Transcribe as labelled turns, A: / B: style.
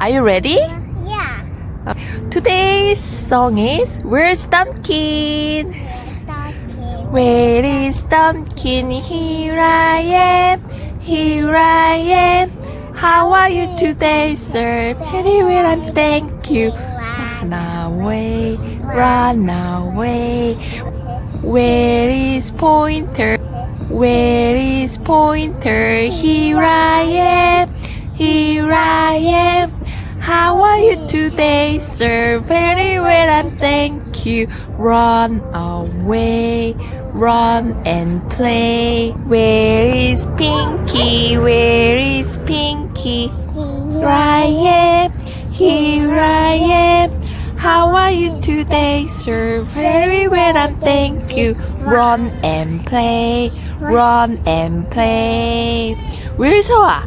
A: Are you ready?
B: Yeah.
A: Today's song is Where's Thumbkin?
B: Starting.
A: Where is Thumbkin? Here I am, here I am. How are you today, sir? Well, and thank you. Run away, run away. Where is Pointer? Where is Pointer? Here I am, here I am. Today, sir? Very well, and thank you. Run away, run and play. Where is Pinky? Where is Pinky? Here I am, here I am. How are you today, sir? Very well, and thank you. Run and play, run and play. Where's Hoa?